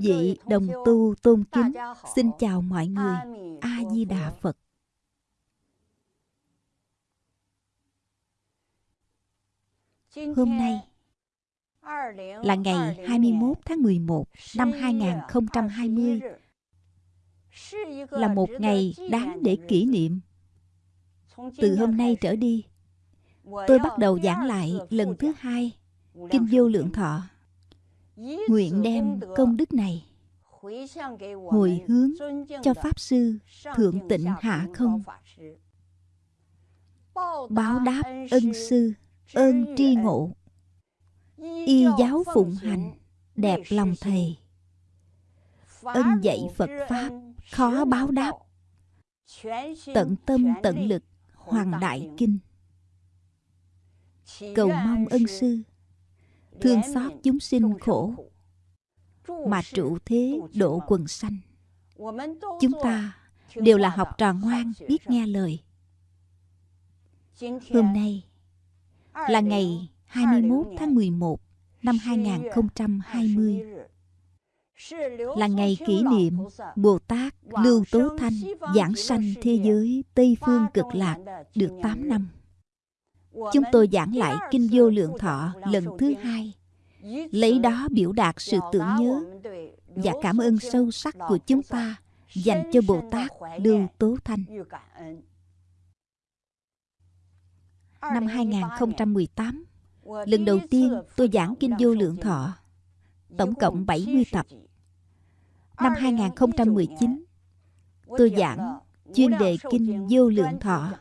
Vị đồng tu tôn kính, xin chào mọi người. A-di-đà Phật. Hôm nay là ngày 21 tháng 11 năm 2020 là một ngày đáng để kỷ niệm. Từ hôm nay trở đi, tôi bắt đầu giảng lại lần thứ hai Kinh Vô Lượng Thọ. Nguyện đem công đức này hồi hướng cho Pháp Sư Thượng Tịnh Hạ Không. Báo đáp ân sư, ơn tri ngộ. Y giáo phụng hành, đẹp lòng thầy. Ân dạy phật pháp, khó báo đáp. Tận tâm, tận lực, hoàng đại kinh. Cầu mong ân sư thương xót chúng sinh khổ. mà trụ thế độ quần sanh. chúng ta đều là học trò ngoan biết nghe lời. Hôm nay là ngày 21 tháng 11 năm 2020 là ngày kỷ niệm Bồ Tát Lưu Tố Thanh giảng sanh thế giới Tây Phương Cực Lạc được 8 năm. Chúng tôi giảng lại Kinh Vô Lượng Thọ lần thứ hai, lấy đó biểu đạt sự tưởng nhớ và cảm ơn sâu sắc của chúng ta dành cho Bồ Tát Lưu Tố Thanh. Năm 2018, lần đầu tiên tôi giảng Kinh Vô Lượng Thọ, tổng cộng 70 tập. Năm 2019, tôi giảng chuyên đề Kinh Vô Lượng Thọ,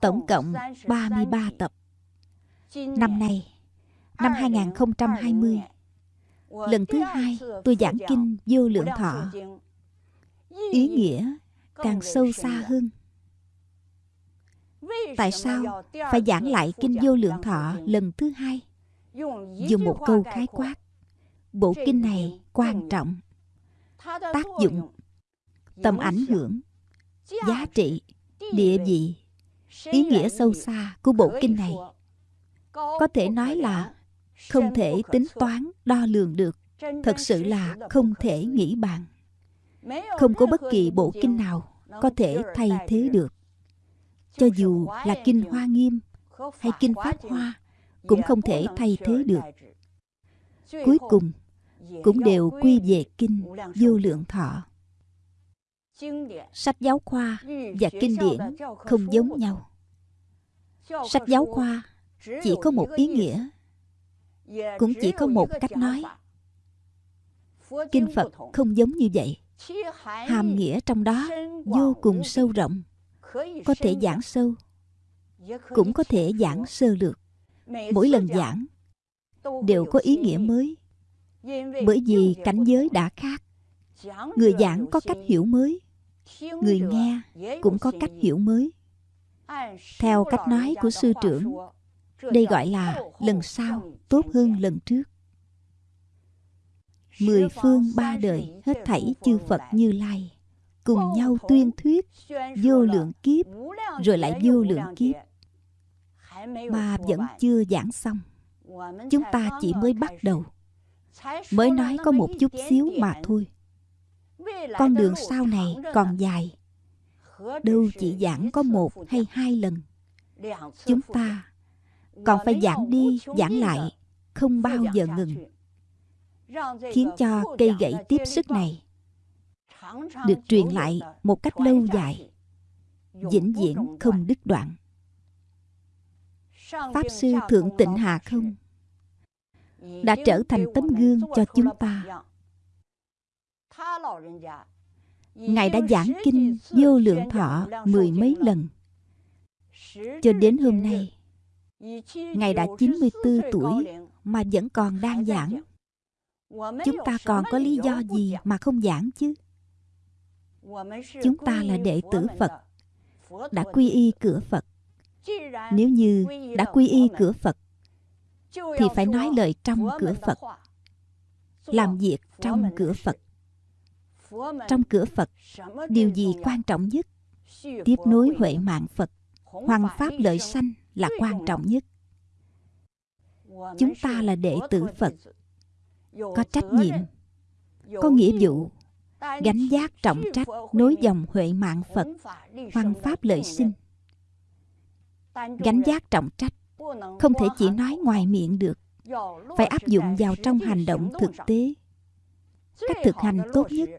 tổng cộng 33 tập. Năm nay, năm 2020, lần thứ hai tôi giảng Kinh Vô Lượng Thọ. Ý nghĩa càng sâu xa hơn. Tại sao phải giảng lại Kinh Vô Lượng Thọ lần thứ hai? Dùng một câu khái quát. Bộ kinh này quan trọng. Tác dụng, tầm ảnh hưởng, giá trị, địa vị, ý nghĩa sâu xa của bộ kinh này. Có thể nói là không thể tính toán, đo lường được. Thật sự là không thể nghĩ bàn. Không có bất kỳ bộ kinh nào có thể thay thế được cho dù là kinh hoa nghiêm hay kinh pháp hoa cũng không thể thay thế được cuối cùng cũng đều quy về kinh vô lượng thọ sách giáo khoa và kinh điển không giống nhau. sách giáo khoa chỉ có một ý nghĩa cũng chỉ có một cách nói. kinh phật không giống như vậy. hàm nghĩa trong đó vô cùng sâu rộng có thể giảng sâu cũng có thể giảng sơ lược。mỗi lần giảng đều có ý nghĩa mới bởi vì cảnh giới đã khác người giảng có cách hiểu mới người nghe cũng có cách hiểu mới. Theo cách nói của sư trưởng đây gọi là lần sau tốt hơn lần trước. Mười phương ba đời hết thảy chư phật như lai cùng nhau tuyên thuyết vô lượng kiếp rồi lại vô lượng kiếp. mà vẫn chưa giảng xong. Chúng ta chỉ mới bắt đầu. Mới nói có một chút xíu mà thôi con đường sau này còn dài. Đâu chỉ giảng có một hay hai lần chúng ta còn phải giảng đi giảng lại không bao giờ ngừng. khiến cho cây gậy tiếp sức này được truyền lại một cách lâu dài vĩnh viễn không đứt đoạn. Pháp sư thượng tịnh hà không? đã trở thành tấm gương cho chúng ta ngài đã giảng kinh vô lượng thọ mười mấy lần. cho đến hôm nay ngài đã 94 tuổi mà vẫn còn đang giảng. chúng ta còn có lý do gì mà không giảng chứ? Chúng ta là đệ tử phật đã quy y cửa phật. Nếu như đã quy y cửa phật thì phải nói lời trong cửa phật làm việc trong cửa phật trong cửa phật, điều gì quan trọng nhất? Tiếp nối huệ mạng phật hoàng pháp lợi sanh là quan trọng nhất. Chúng ta là đệ tử phật. Có trách nhiệm, có nghĩa vụ, gánh giác trọng trách nối dòng huệ mạng phật hoàng pháp lợi sinh. Gánh giác trọng trách, không thể chỉ nói ngoài miệng được. Phải áp dụng vào trong hành động thực tế. Cách thực hành tốt nhất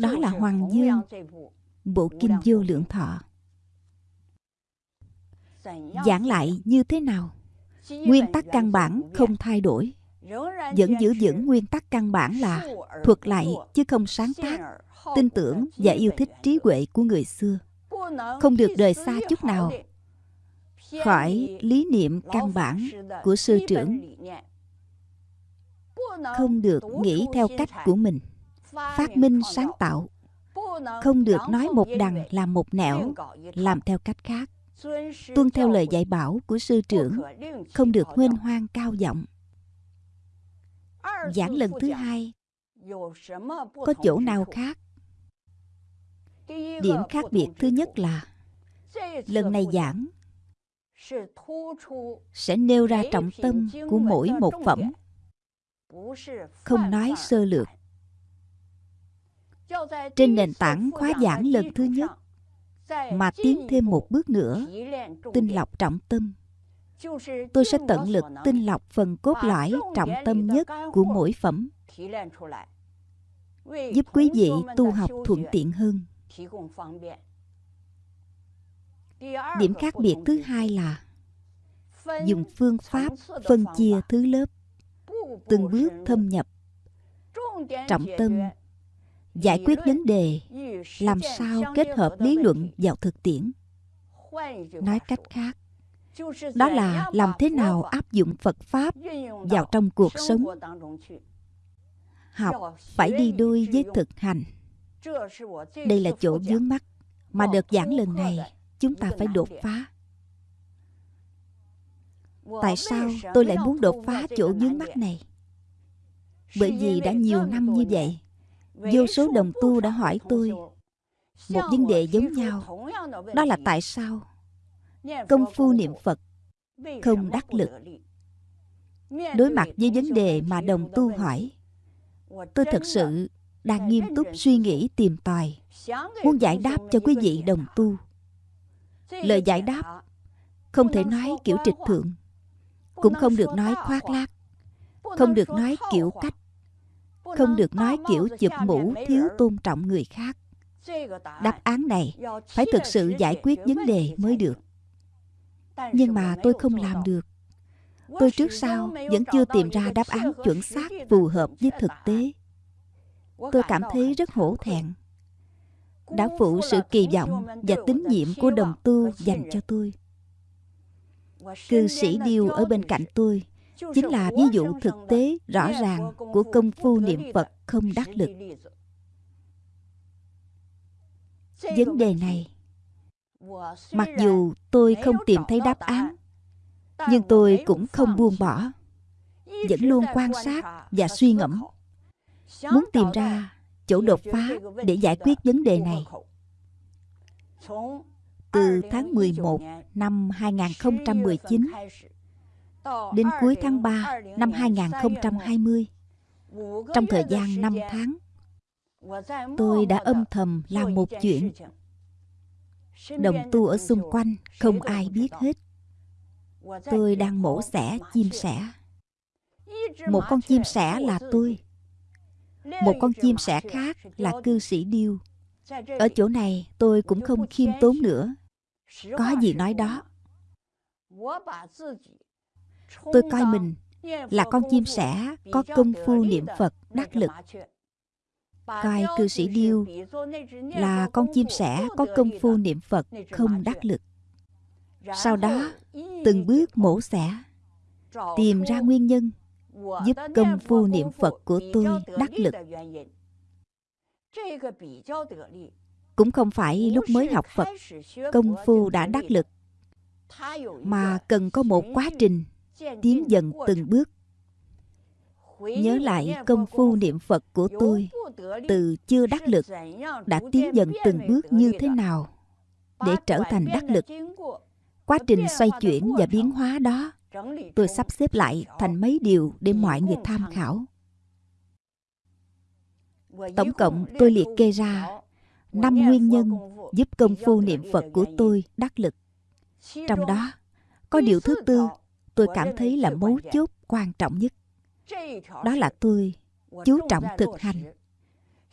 đó là hoàng dương bộ kinh vô lượng thọ. Giảng lại như thế nào? Nguyên tắc căn bản không thay đổi. Vẫn giữ vững nguyên tắc căn bản là thuật lại chứ không sáng tác tin tưởng và yêu thích trí huệ của người xưa. Không được rời xa chút nào. khỏi lý niệm căn bản của sư trưởng. không được nghĩ theo cách của mình phát minh sáng tạo. Không được nói một đằng làm một nẻo, làm theo cách khác. Tuân theo lời dạy bảo của sư trưởng, không được huênh hoang cao giọng. Giảng lần thứ hai, có chỗ nào khác? Điểm khác biệt thứ nhất là, lần này giảng sẽ nêu ra trọng tâm của mỗi một phẩm. Không nói sơ lược trên nền tảng khóa giảng lần thứ nhất, mà tiến thêm một bước nữa, tinh lọc trọng tâm. Tôi sẽ tận lực tinh lọc phần cốt lõi trọng tâm nhất của mỗi phẩm, giúp quý vị tu học thuận tiện hơn. Điểm khác biệt thứ hai là dùng phương pháp phân chia thứ lớp, từng bước thâm nhập trọng tâm giải quyết vấn đề, làm sao kết hợp lý luận vào thực tiễn. Nói cách khác, đó là làm thế nào áp dụng phật pháp vào trong cuộc sống. Học phải đi đôi với thực hành. Đây là chỗ vướng mắt mà đợt giảng lần này chúng ta phải đột phá. Tại sao tôi lại muốn đột phá chỗ vướng mắt này? Bởi vì đã nhiều năm như vậy vô số đồng tu đã hỏi tôi, một vấn đề giống nhau, đó là tại sao? Công phu niệm phật không đắc lực. Đối mặt với vấn đề mà đồng tu hỏi, tôi thật sự đang nghiêm túc suy nghĩ tìm tòi, muốn giải đáp cho quý vị đồng tu. Lời giải đáp không thể nói kiểu trịch thượng, cũng không được nói khoác lác, không được nói kiểu cách không được nói kiểu chụp mũ thiếu tôn trọng người khác. Đáp án này phải thực sự giải quyết vấn đề mới được. nhưng mà tôi không làm được. Tôi trước sau vẫn chưa tìm ra đáp án chuẩn xác phù hợp với thực tế. Tôi cảm thấy rất hổ thẹn. Đã phụ sự kỳ vọng và tín nhiệm của đồng tu dành cho tôi. Cư sĩ điêu ở bên cạnh tôi chính là ví dụ thực tế rõ ràng của công phu niệm phật không đắc lực. vấn đề này mặc dù tôi không tìm thấy đáp án nhưng tôi cũng không buông bỏ vẫn luôn quan sát và suy ngẫm. muốn tìm ra chỗ đột phá để giải quyết vấn đề này. từ tháng 11 năm 2019 đến cuối tháng 3 năm 2020 trong thời gian 5 tháng tôi đã âm thầm làm một chuyện đồng tu ở xung quanh không ai biết hết tôi đang mổ xẻ chim sẻ một con chim sẻ là tôi một con chim sẻ khác là cư sĩ điêu ở chỗ này tôi cũng không khiêm tốn nữa có gì nói đó tôi coi mình là con chim sẻ có công phu niệm phật, đắc lực. Coi cư sĩ điêu là con chim sẻ có công phu niệm phật, không đắc lực. Sau đó, từng bước mổ xẻ, tìm ra nguyên nhân giúp công phu niệm phật của tôi đắc lực. Cũng không phải lúc mới học phật, công phu đã đắc lực, mà cần có một quá trình tiến dần từng bước. Nhớ lại công phu niệm phật của tôi từ chưa đắc lực đã tiến dần từng bước như thế nào để trở thành đắc lực? Quá trình xoay chuyển và biến hóa đó tôi sắp xếp lại thành mấy điều để mọi người tham khảo. Tổng cộng tôi liệt kê ra năm nguyên nhân giúp công phu niệm Phật của tôi đắc lực. Trong đó, có điều thứ tư tôi cảm thấy là mấu chốt quan trọng nhất. Đó là tôi chú trọng thực hành.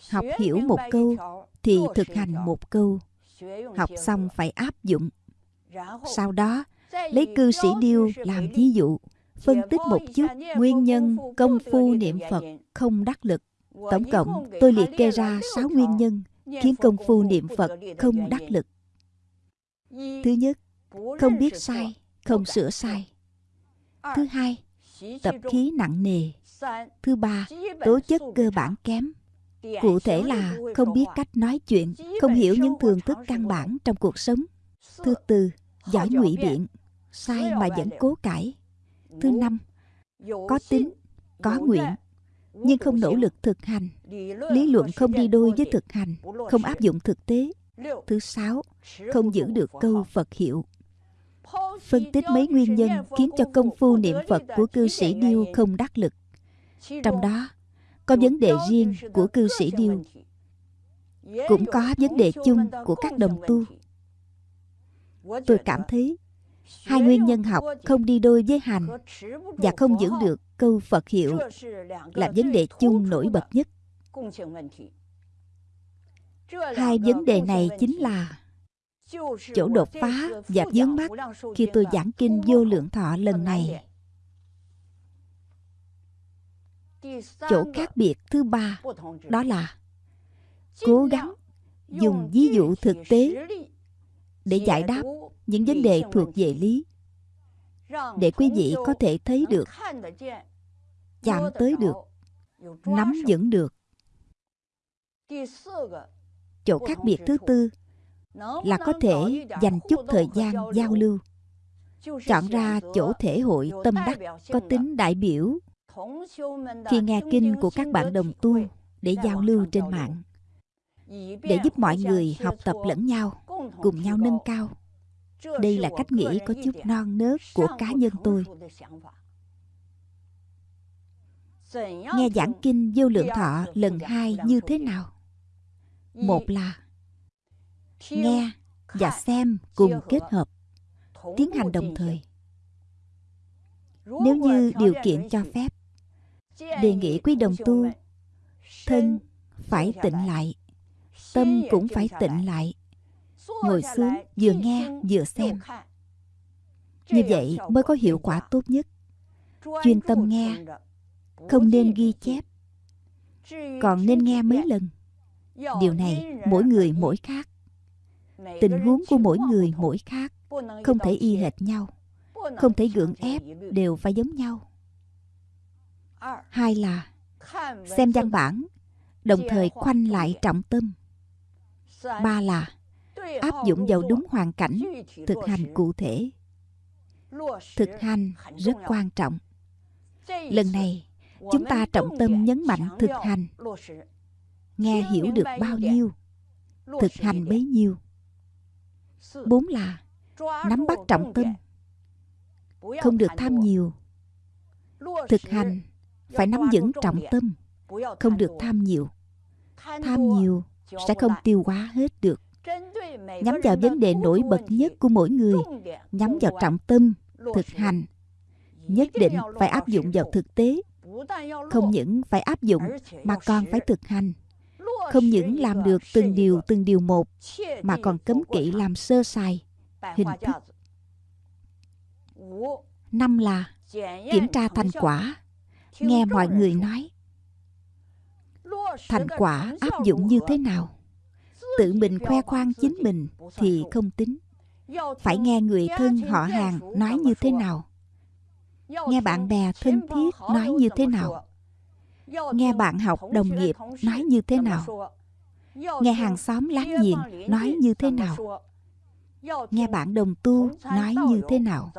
Học hiểu một câu thì thực hành một câu. Học xong phải áp dụng. Sau đó, lấy cư sĩ điêu làm ví dụ, phân tích một chút nguyên nhân công phu niệm Phật không đắc lực. Tổng cộng tôi liệt kê ra 6 nguyên nhân khiến công phu niệm Phật không đắc lực. Thứ nhất, không biết sai, không sửa sai. Thứ hai, tập khí nặng nề. Thứ ba, tố chất cơ bản kém. Cụ thể là không biết cách nói chuyện, không hiểu những thường thức căn bản trong cuộc sống. Thứ tư, giỏi ngụy biện, sai mà vẫn cố cãi. Thứ năm, có tính, có nguyện, nhưng không nỗ lực thực hành. Lý luận không đi đôi với thực hành, không áp dụng thực tế. Thứ sáu, không giữ được câu Phật hiệu. Phân tích mấy nguyên nhân khiến cho công phu niệm Phật của cư sĩ Điêu không đắc lực. Trong đó, có vấn đề riêng của cư sĩ Điêu. Cũng có vấn đề chung của các đồng tu. Tôi cảm thấy hai nguyên nhân học không đi đôi với hành và không giữ được câu Phật hiệu là vấn đề chung nổi bật nhất. Hai vấn đề này chính là chỗ đột phá và vướng mắt khi tôi giảng kinh vô lượng thọ lần này. Chỗ khác biệt thứ ba đó là cố gắng dùng ví dụ thực tế để giải đáp những vấn đề thuộc về lý để quý vị có thể thấy được chạm tới được nắm vững được chỗ khác biệt thứ tư là có thể dành chút thời gian giao lưu. chọn ra chỗ thể hội tâm đắc có tính đại biểu. Khi nghe kinh của các bạn đồng tu để giao lưu trên mạng để giúp mọi người học tập lẫn nhau cùng nhau nâng cao. Đây là cách nghĩ có chút non nớt của cá nhân tôi. nghe giảng kinh vô lượng thọ lần hai như thế nào? Một là nghe và xem cùng kết hợp tiến hành đồng thời. Nếu như điều kiện cho phép đề nghị quý đồng tu thân phải tịnh lại. tâm cũng phải tịnh lại. ngồi xuống vừa nghe vừa xem. như vậy mới có hiệu quả tốt nhất. Chuyên tâm nghe không nên ghi chép. Còn nên nghe mấy lần. Điều này mỗi người mỗi khác tình huống của mỗi người mỗi khác không thể y hệt nhau. Không thể gượng ép đều phải giống nhau. Hai là xem văn bản đồng thời khoanh lại trọng tâm. Ba là áp dụng vào đúng hoàn cảnh thực hành cụ thể. Thực hành rất quan trọng. Lần này chúng ta trọng tâm nhấn mạnh thực hành. nghe hiểu được bao nhiêu thực hành bấy nhiêu bốn là nắm bắt trọng tâm, không được tham nhiều. Thực hành phải nắm vững trọng tâm, không được tham nhiều. Tham nhiều sẽ không tiêu hóa hết được. Nhắm vào vấn đề nổi bật nhất của mỗi người, nhắm vào trọng tâm, thực hành. Nhất định phải áp dụng vào thực tế, không những phải áp dụng mà còn phải thực hành không những làm được từng điều từng điều một, mà còn cấm kỵ làm sơ sài. Hình thức năm là kiểm tra thành quả. Nghe mọi người nói, thành quả áp dụng như thế nào? Tự mình khoe khoang chính mình thì không tính. Phải nghe người thân họ hàng nói như thế nào? Nghe bạn bè thân thiết nói như thế nào? Nghe bạn học đồng nghiệp nói như thế nào? Nghe hàng xóm láng giềng nói như thế nào? Nghe bạn đồng tu nói như thế nào?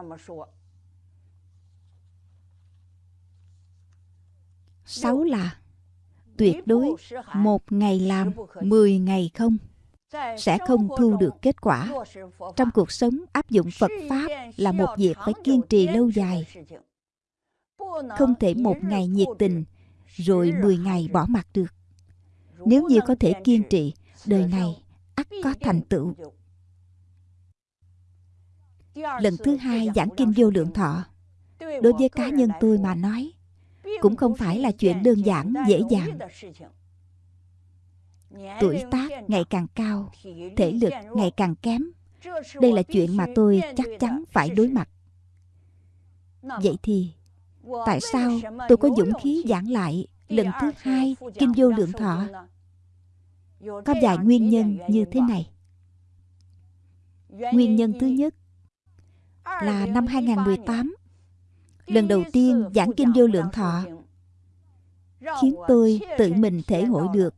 Sáu là tuyệt đối một ngày làm mười ngày không sẽ không thu được kết quả. Trong cuộc sống, áp dụng phật pháp là một việc phải kiên trì lâu dài. Không thể một ngày nhiệt tình rồi mười ngày bỏ mặt được. Nếu như có thể kiên trì Đời này ắt có thành tựu. Lần thứ hai giảng kinh vô lượng thọ. Đối với cá nhân tôi mà nói Cũng không phải là chuyện đơn giản, dễ dàng. Tuổi tác ngày càng cao Thể lực ngày càng kém. Đây là chuyện mà tôi chắc chắn phải đối mặt. Vậy thì Tại sao tôi có dũng khí giảng lại Lần thứ hai Kinh vô lượng thọ? Có vài nguyên nhân như thế này. Nguyên nhân thứ nhất Là năm 2018 Lần đầu tiên giảng kinh vô lượng thọ, Khiến tôi tự mình thể hội được.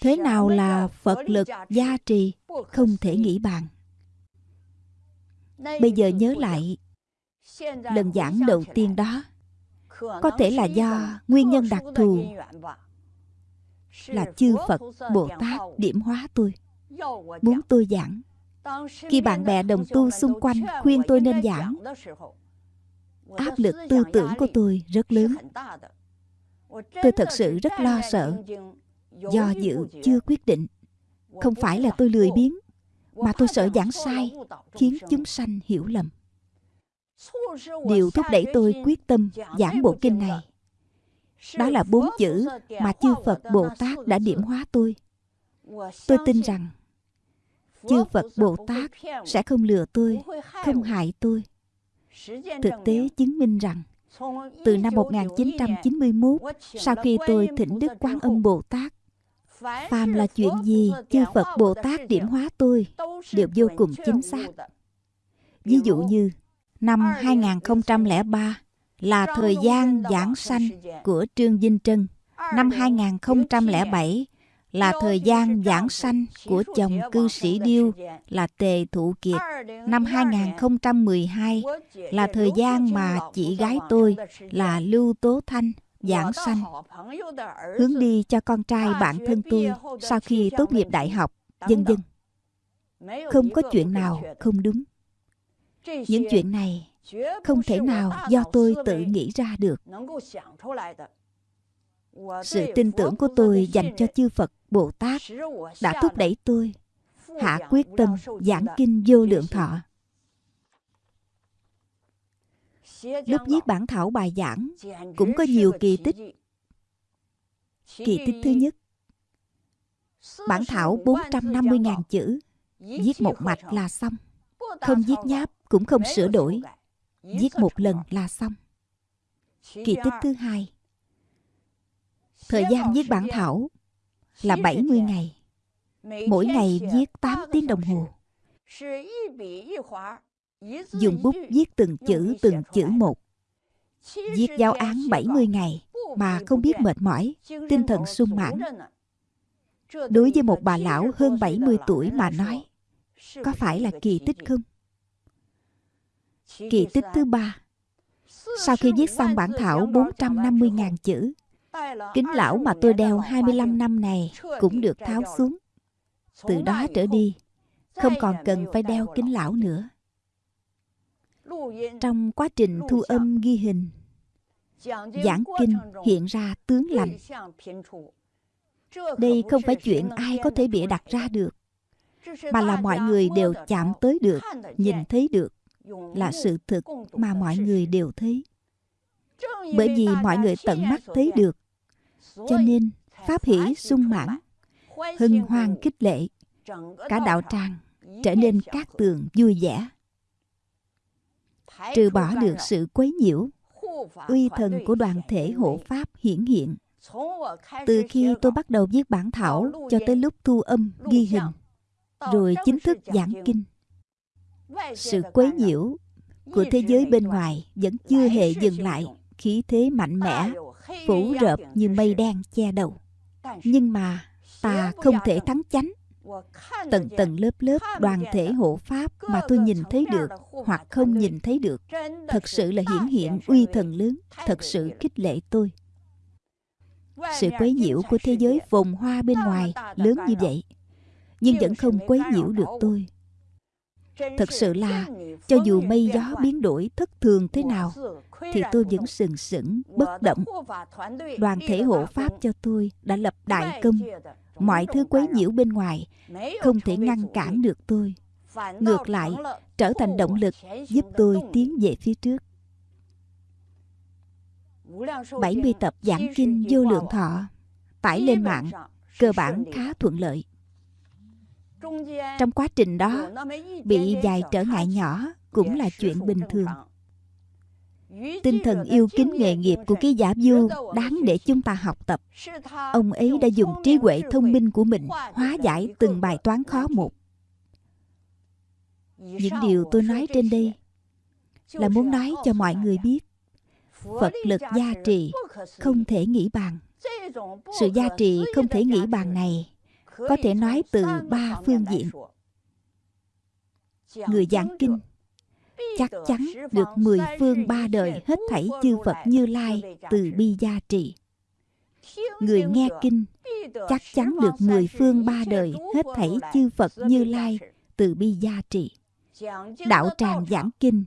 Thế nào là Phật lực gia trì Không thể nghĩ bàn? Bây giờ nhớ lại, Lần giảng đầu tiên đó có thể là do nguyên nhân đặc thù. Là chư Phật Bồ Tát điểm hóa tôi Muốn tôi giảng. Khi bạn bè đồng tu xung quanh khuyên tôi nên giảng Áp lực tư tưởng của tôi rất lớn. Tôi thật sự rất lo sợ Do dự chưa quyết định. Không phải là tôi lười biếng Mà tôi sợ giảng sai Khiến chúng sanh hiểu lầm Điều thúc đẩy tôi quyết tâm giảng bộ kinh này. Đó là bốn chữ mà chư Phật Bồ Tát đã điểm hóa tôi. Tôi tin rằng Chư Phật Bồ Tát sẽ không lừa tôi, không hại tôi. Thực tế chứng minh rằng từ năm 1991, sau khi tôi thỉnh Đức Quán Âm Bồ Tát, phàm là chuyện gì chư Phật Bồ Tát điểm hóa tôi đều vô cùng chính xác. Ví dụ như năm 2003 là thời gian giảng sanh của Trương Vinh Trân. Năm 2007 là thời gian giảng sanh của chồng cư sĩ Điêu là Tề Thụ Kiệt. Năm 2012 là thời gian mà chị gái tôi là Lưu Tố Thanh giảng sanh. Hướng đi cho con trai bạn thân tôi sau khi tốt nghiệp đại học, dân dân. Không có chuyện nào không đúng. Những chuyện này không thể nào do tôi tự nghĩ ra được. Sự tin tưởng của tôi dành cho chư Phật Bồ Tát đã thúc đẩy tôi hạ quyết tâm giảng kinh vô lượng thọ. Lúc viết bản thảo bài giảng cũng có nhiều kỳ tích. Kỳ tích thứ nhất, Bản thảo 450.000 chữ, Viết một mạch là xong, Không viết nháp cũng không sửa đổi. Viết một lần là xong. Kỳ tích thứ hai. Thời gian viết bản thảo là 70 ngày. Mỗi ngày viết 8 tiếng đồng hồ. Dùng bút viết từng chữ từng chữ một. Viết giáo án 70 ngày mà không biết mệt mỏi, tinh thần sung mãn. Đối với một bà lão hơn 70 tuổi mà nói, có phải là kỳ tích không? Kỳ tích thứ ba Sau khi viết xong bản thảo 450.000 chữ Kính lão mà tôi đeo 25 năm này cũng được tháo xuống. Từ đó trở đi, không còn cần phải đeo kính lão nữa. Trong quá trình thu âm ghi hình, giảng kinh hiện ra tướng lành. Đây không phải chuyện ai có thể bịa đặt ra được, mà là mọi người đều chạm tới được, nhìn thấy được, là sự thực mà mọi người đều thấy. Bởi vì mọi người tận mắt thấy được, cho nên pháp hỷ sung mãn hân hoan khích lệ cả đạo tràng trở nên cát tường vui vẻ. Trừ bỏ được sự quấy nhiễu uy thần của đoàn thể hộ pháp hiển hiện. Từ khi tôi bắt đầu viết bản thảo cho tới lúc thu âm ghi hình rồi chính thức giảng kinh sự quấy nhiễu của thế giới bên ngoài vẫn chưa hề dừng lại. Khí thế mạnh mẽ phủ rợp như mây đen che đầu. Nhưng mà ta không thể thắng chánh. Tầng tầng lớp lớp đoàn thể hộ pháp mà tôi nhìn thấy được hoặc không nhìn thấy được thật sự là hiển hiện uy thần lớn, thật sự khích lệ tôi. Sự quấy nhiễu của thế giới phồn hoa bên ngoài lớn như vậy, nhưng vẫn không quấy nhiễu được tôi. Thật sự là cho dù mây gió biến đổi thất thường thế nào thì tôi vẫn sừng sững bất động. Đoàn thể hộ pháp cho tôi đã lập đại công. Mọi thứ quấy nhiễu bên ngoài không thể ngăn cản được tôi. Ngược lại, trở thành động lực giúp tôi tiến về phía trước. 70 tập giảng kinh vô lượng thọ tải lên mạng cơ bản khá thuận lợi. Trong quá trình đó, bị vài trở ngại nhỏ cũng là chuyện bình thường. Tinh thần yêu kính nghề nghiệp của ký giả Du đáng để chúng ta học tập. Ông ấy đã dùng trí huệ thông minh của mình hóa giải từng bài toán khó một. Những điều tôi nói trên đây là muốn nói cho mọi người biết Phật lực gia trì không thể nghĩ bàn. Sự gia trì không thể nghĩ bàn này có thể nói từ ba phương diện. Người giảng kinh, chắc chắn được mười phương ba đời hết thảy chư Phật Như Lai từ bi gia trì. Người nghe kinh, chắc chắn được mười phương ba đời hết thảy chư Phật Như Lai từ bi gia trì. Đạo tràng giảng kinh,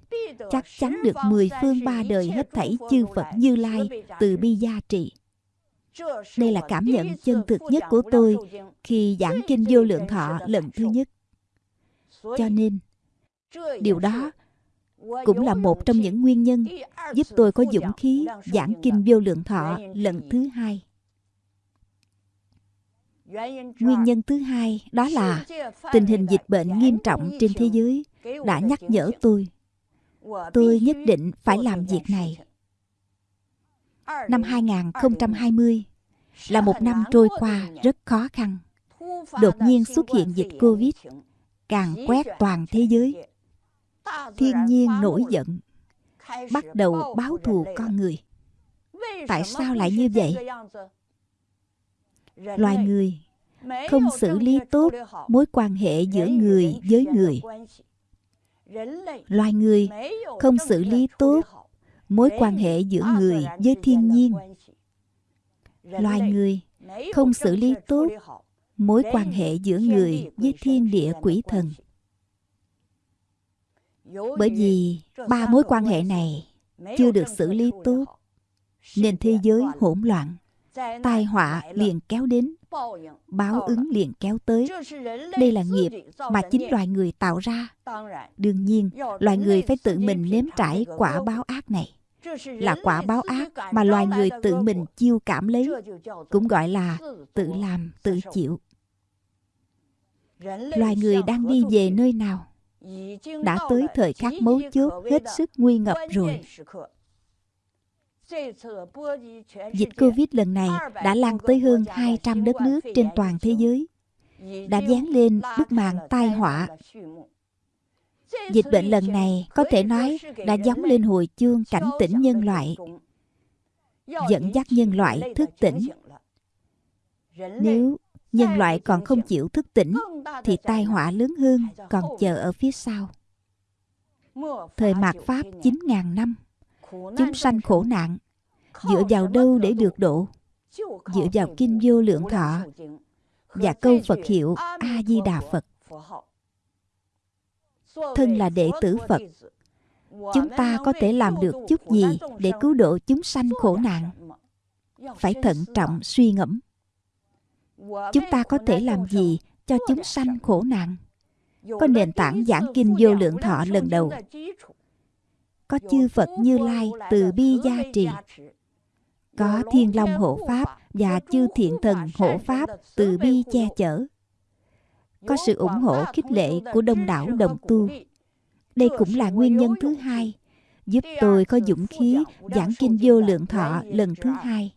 chắc chắn được mười phương ba đời hết thảy chư Phật Như Lai từ bi gia trì. Đây là cảm nhận chân thực nhất của tôi khi giảng kinh vô lượng thọ lần thứ nhất. Cho nên, điều đó cũng là một trong những nguyên nhân giúp tôi có dũng khí giảng kinh vô lượng thọ lần thứ hai. Nguyên nhân thứ hai đó là tình hình dịch bệnh nghiêm trọng trên thế giới đã nhắc nhở tôi. Tôi nhất định phải làm việc này. Năm 2020 là một năm trôi qua rất khó khăn. Đột nhiên xuất hiện dịch Covid, càng quét toàn thế giới. Thiên nhiên nổi giận, bắt đầu báo thù con người. Tại sao lại như vậy? Loài người không xử lý tốt mối quan hệ giữa người với người. Loài người không xử lý tốt mối quan hệ giữa người với thiên nhiên. loài người không xử lý tốt mối quan hệ giữa người với thiên địa quỷ thần. bởi vì ba mối quan hệ này chưa được xử lý tốt nên thế giới hỗn loạn tai họa liền kéo đến báo ứng liền kéo tới. đây là nghiệp mà chính loài người tạo ra. Đương nhiên loài người phải tự mình nếm trải quả báo ác này là quả báo ác mà loài người tự mình chiêu cảm lấy. Cũng gọi là tự làm tự chịu. Loài người đang đi về nơi nào? Đã tới thời khắc mấu chốt hết sức nguy ngập rồi. Dịch Covid lần này đã lan tới hơn 200 đất nước trên toàn thế giới, đã dán lên bức màn tai họa Dịch bệnh lần này có thể nói đã giống lên hồi chương cảnh tỉnh nhân loại, dẫn dắt nhân loại thức tỉnh. Nếu nhân loại còn không chịu thức tỉnh, thì tai họa lớn hơn còn chờ ở phía sau. Thời mạt Pháp 9.000 năm, chúng sanh khổ nạn, dựa vào đâu để được độ? Dựa vào kinh vô lượng thọ và câu Phật hiệu A-di-đà Phật thân là đệ tử phật, chúng ta có thể làm được chút gì để cứu độ chúng sanh khổ nạn? Phải thận trọng suy ngẫm. Chúng ta có thể làm gì cho chúng sanh khổ nạn? Có nền tảng giảng kinh vô lượng thọ lần đầu. Có chư phật như lai từ bi gia trì. Có thiên long hộ pháp và chư thiện thần hộ pháp từ bi che chở có sự ủng hộ khích lệ của đông đảo đồng tu. Đây cũng là nguyên nhân thứ hai giúp tôi có dũng khí giảng kinh vô lượng thọ lần thứ hai.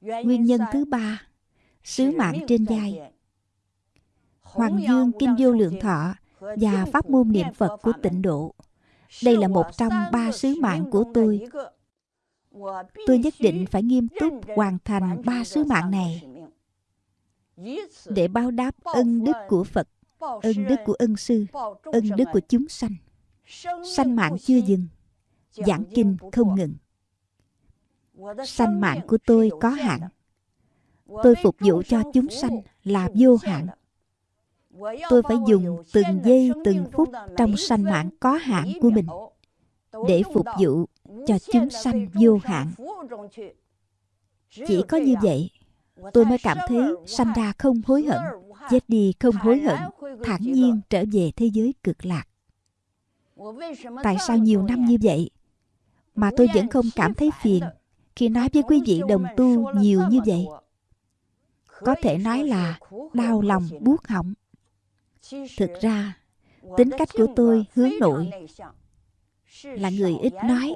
Nguyên nhân thứ ba, sứ mạng trên vai. Hoàng Dương Kinh Vô Lượng Thọ và Pháp môn niệm Phật của tịnh độ. Đây là một trong ba sứ mạng của tôi. Tôi nhất định phải nghiêm túc hoàn thành ba sứ mạng này để báo đáp ân đức của Phật, ân đức của ân sư, ân đức của chúng sanh. Sanh mạng chưa dừng, giảng kinh không ngừng. Sanh mạng của tôi có hạn. Tôi phục vụ cho chúng sanh là vô hạn. tôi phải dùng từng giây từng phút trong sanh mạng có hạn của mình để phục vụ cho chúng sanh vô hạn chỉ có như vậy tôi mới cảm thấy sanh ra không hối hận, chết đi không hối hận, thản nhiên trở về thế giới cực lạc. Tại sao nhiều năm như vậy? Mà tôi vẫn không cảm thấy phiền khi nói với quý vị đồng tu nhiều như vậy. Có thể nói là đau lòng buốt họng. Thực ra, tính cách của tôi hướng nội. Là người ít nói.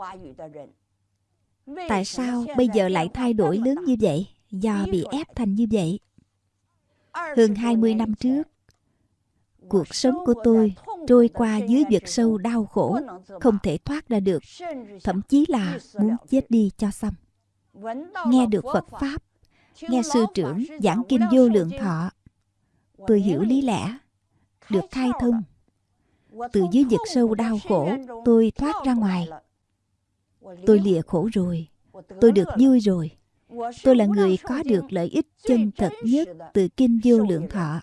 Tại sao bây giờ lại thay đổi lớn như vậy? Do bị ép thành như vậy. Hơn 20 năm trước cuộc sống của tôi trôi qua dưới vực sâu đau khổ không thể thoát ra được thậm chí là muốn chết đi cho xong. Nghe được phật pháp nghe sư trưởng giảng kinh vô lượng thọ tôi hiểu lý lẽ được khai thông. từ dưới vực sâu đau khổ tôi thoát ra ngoài. tôi lìa khổ rồi. Tôi được vui rồi tôi là người có được lợi ích chân thật nhất từ kinh vô lượng thọ.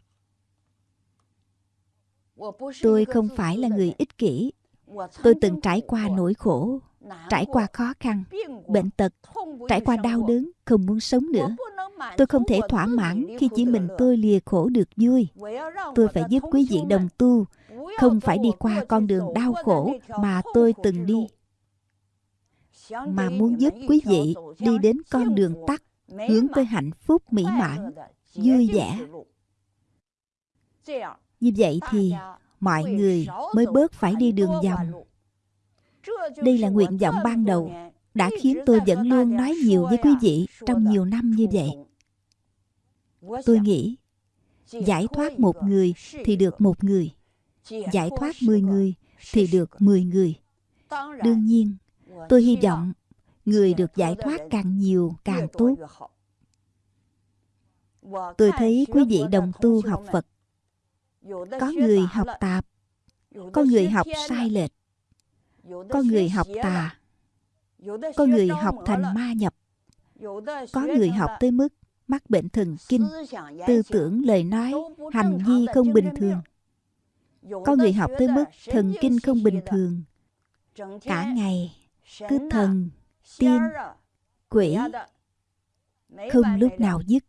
Tôi không phải là người ích kỷ. Tôi từng trải qua nỗi khổ, trải qua khó khăn, bệnh tật, trải qua đau đớn, không muốn sống nữa. Tôi không thể thỏa mãn khi chỉ mình tôi lìa khổ được vui. Tôi phải giúp quý vị đồng tu, không phải đi qua con đường đau khổ mà tôi từng đi mà muốn giúp quý vị đi đến con đường tắt hướng tới hạnh phúc mỹ mãn vui vẻ. như vậy thì mọi người mới bớt phải đi đường vòng. đây là nguyện vọng ban đầu đã khiến tôi vẫn luôn nói nhiều với quý vị trong nhiều năm như vậy. Tôi nghĩ giải thoát một người thì được một người giải thoát mười người thì được mười người. Đương nhiên tôi hy vọng người được giải thoát càng nhiều, càng tốt. Tôi thấy quý vị đồng tu học phật. Có người học tạp, có người học sai lệch, có người học tà, có người học thành ma nhập, có người học tới mức mắc bệnh thần kinh, tư tưởng, lời nói, hành vi không bình thường. Có người học tới mức thần kinh không bình thường. Cả ngày cứ thần tiên quỷ không lúc nào dứt.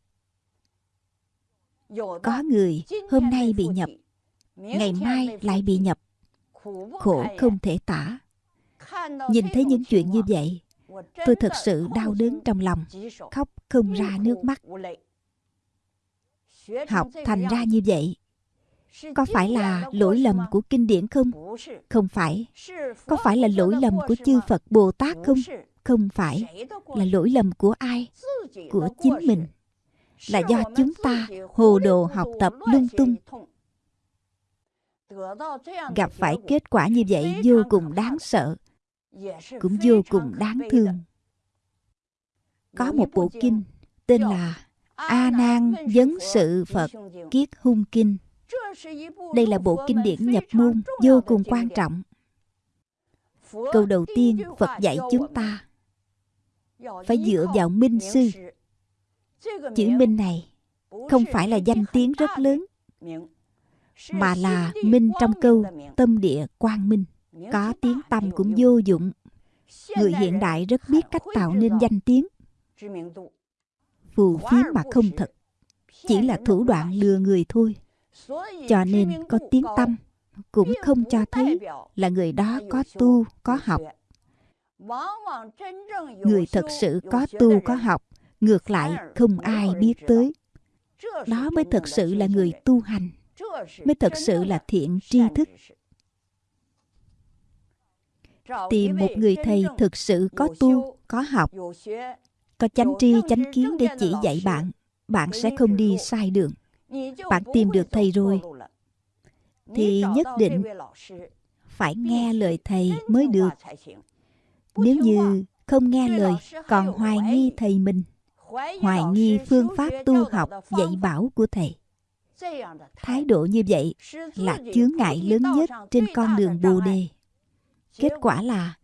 Có người hôm nay bị nhập ngày mai lại bị nhập. Khổ không thể tả. Nhìn thấy những chuyện như vậy tôi thật sự đau đớn trong lòng khóc không ra nước mắt. Học thành ra như vậy có phải là lỗi lầm của kinh điển không? Không phải. Có phải là lỗi lầm của chư phật bồ tát không? Không phải. Là lỗi lầm của ai? Của chính mình. Là do chúng ta hồ đồ học tập lung tung. Gặp phải kết quả như vậy vô cùng đáng sợ. Cũng vô cùng đáng thương. Có một bộ kinh tên là a nan vấn sự phật kiết hung kinh đây là bộ kinh điển nhập môn vô cùng quan trọng. Câu đầu tiên, phật dạy chúng ta phải dựa vào minh sư. Chữ minh này không phải là danh tiếng rất lớn, mà là minh trong câu tâm địa quang minh, có tiếng tâm cũng vô dụng. Người hiện đại rất biết cách tạo nên danh tiếng. Phù phiếm mà không thật, chỉ là thủ đoạn lừa người thôi cho nên có tiếng tâm cũng không cho thấy là người đó có tu có học. người thật sự có tu có học ngược lại không ai biết tới. Đó mới thật sự là người tu hành mới thật sự là thiện tri thức. tìm một người thầy thực sự có tu có học. có chánh tri chánh kiến để chỉ dạy bạn bạn sẽ không đi sai đường bạn tìm được thầy rồi. Thì nhất định phải nghe lời thầy mới được. Nếu như không nghe lời, còn hoài nghi thầy mình, hoài nghi phương pháp tu học, dạy bảo của thầy. Thái độ như vậy là chướng ngại lớn nhất trên con đường bồ đề. Kết quả là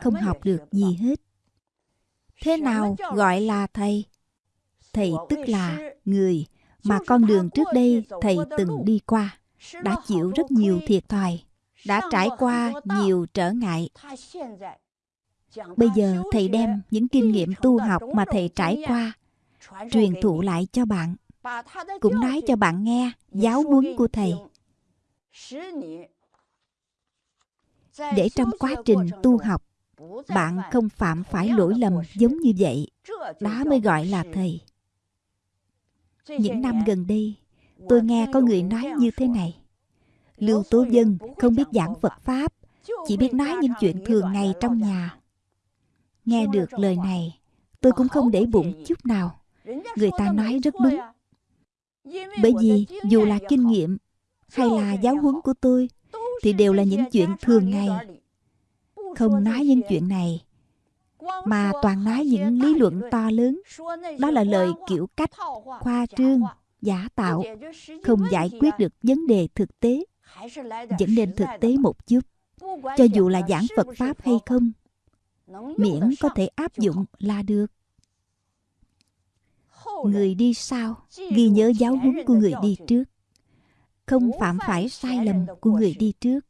không học được gì hết. Thế nào gọi là thầy? Thầy tức là người mà con đường trước đây thầy từng đi qua đã chịu rất nhiều thiệt thòi đã trải qua nhiều trở ngại. Bây giờ thầy đem những kinh nghiệm tu học mà thầy trải qua truyền thụ lại cho bạn. Cũng nói cho bạn nghe giáo huấn của thầy. để trong quá trình tu học bạn không phạm phải lỗi lầm giống như vậy. đó mới gọi là thầy những năm gần đây tôi nghe có người nói như thế này. lưu tố dân không biết giảng phật pháp chỉ biết nói những chuyện thường ngày trong nhà. nghe được lời này tôi cũng không để bụng chút nào. Người ta nói rất đúng. bởi vì dù là kinh nghiệm hay là giáo huấn của tôi thì đều là những chuyện thường ngày. không nói những chuyện này mà toàn nói những lý luận to lớn. Đó là lời kiểu cách khoa trương, giả tạo, không giải quyết được vấn đề thực tế vẫn nên thực tế một chút. Cho dù là giảng phật pháp hay không, miễn có thể áp dụng là được. Người đi sau ghi nhớ giáo huấn của người đi trước. Không phạm phải sai lầm của người đi trước.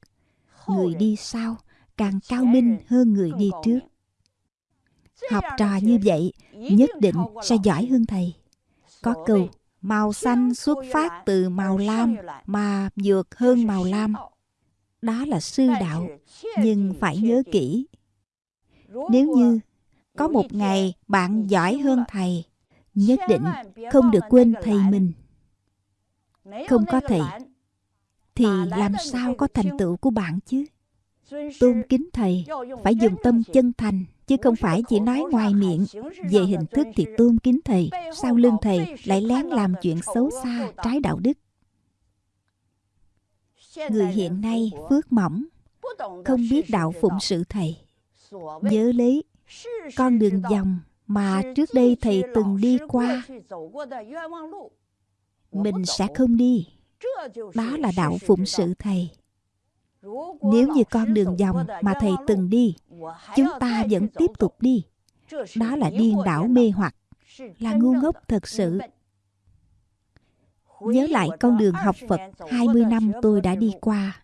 Người đi sau càng cao minh hơn người đi trước học trò như vậy, nhất định sẽ giỏi hơn thầy. Có câu, màu xanh xuất phát từ màu lam, mà vượt hơn màu lam. Đó là sư đạo, nhưng phải nhớ kỹ. Nếu như có một ngày bạn giỏi hơn thầy, nhất định không được quên thầy mình. Không có thầy, thì làm sao có thành tựu của bạn chứ? Tôn kính thầy, phải dùng tâm chân thành chứ không phải chỉ nói ngoài miệng. Về hình thức thì tôn kính thầy, sau lưng thầy lại lén làm chuyện xấu xa, trái đạo đức. Người hiện nay phước mỏng, không biết đạo phụng sự thầy. Nhớ lấy, con đường vòng mà trước đây thầy từng đi qua. Mình sẽ không đi. Đó là đạo phụng sự thầy. Nếu như con đường vòng mà thầy từng đi chúng ta vẫn tiếp tục đi. đó là điên đảo mê hoặc. là ngu ngốc thật sự. Nhớ lại con đường học Phật 20 năm tôi đã đi qua.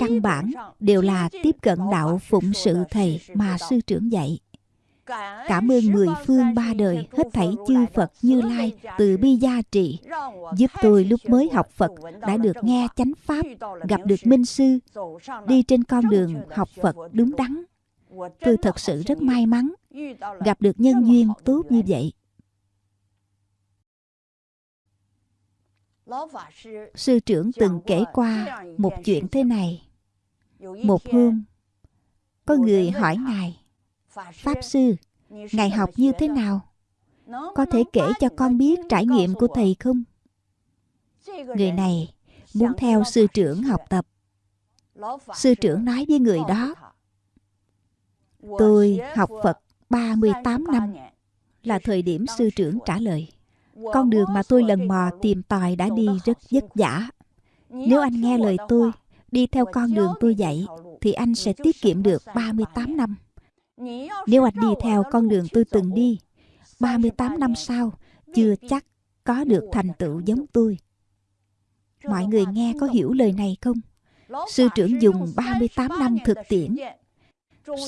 căn bản đều là tiếp cận đạo phụng sự thầy mà sư trưởng dạy. Cảm ơn mười phương ba đời hết thảy chư Phật Như Lai từ bi gia trị Giúp tôi lúc mới học Phật đã được nghe chánh Pháp Gặp được Minh Sư Đi trên con đường học Phật đúng đắn Tôi thật sự rất may mắn Gặp được nhân duyên tốt như vậy Sư trưởng từng kể qua một chuyện thế này Một hôm Có người hỏi Ngài Pháp Sư, Ngài học như thế nào? Có thể kể cho con biết trải nghiệm của Thầy không? Người này muốn theo sư trưởng học tập. Sư trưởng nói với người đó, Tôi học Phật 38 năm là thời điểm sư trưởng trả lời. Con đường mà tôi lần mò tìm tòi đã đi rất vất vả. Nếu anh nghe lời tôi, đi theo con đường tôi dạy, thì anh sẽ tiết kiệm được 38 năm. Nếu anh đi theo con đường tôi từng đi, 38 năm sau, chưa chắc có được thành tựu giống tôi. Mọi người nghe có hiểu lời này không? Sư trưởng dùng 38 năm thực tiễn.